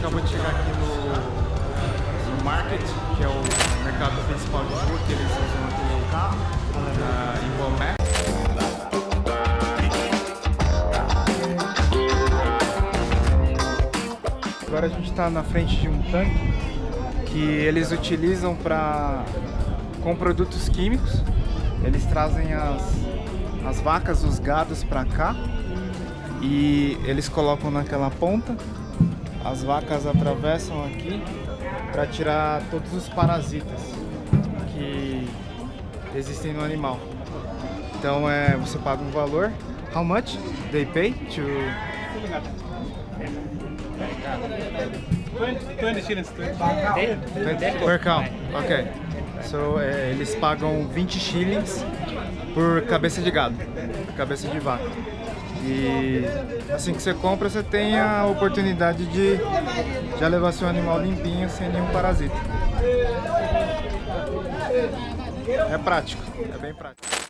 acabou de chegar aqui no, no Market, que é o mercado principal de rua que eles usam aqui no carro, na, em Bomé. Agora a gente está na frente de um tanque que eles utilizam para com produtos químicos. Eles trazem as, as vacas, os gados para cá e eles colocam naquela ponta as vacas atravessam aqui para tirar todos os parasitas que existem no animal. Então é, você paga um valor. How much they pay to 20 shillings. 20 per cow. Ok. So, é, eles pagam 20 shillings por cabeça de gado, cabeça de vaca. E assim que você compra, você tem a oportunidade de já levar seu animal limpinho, sem nenhum parasita. É prático, é bem prático.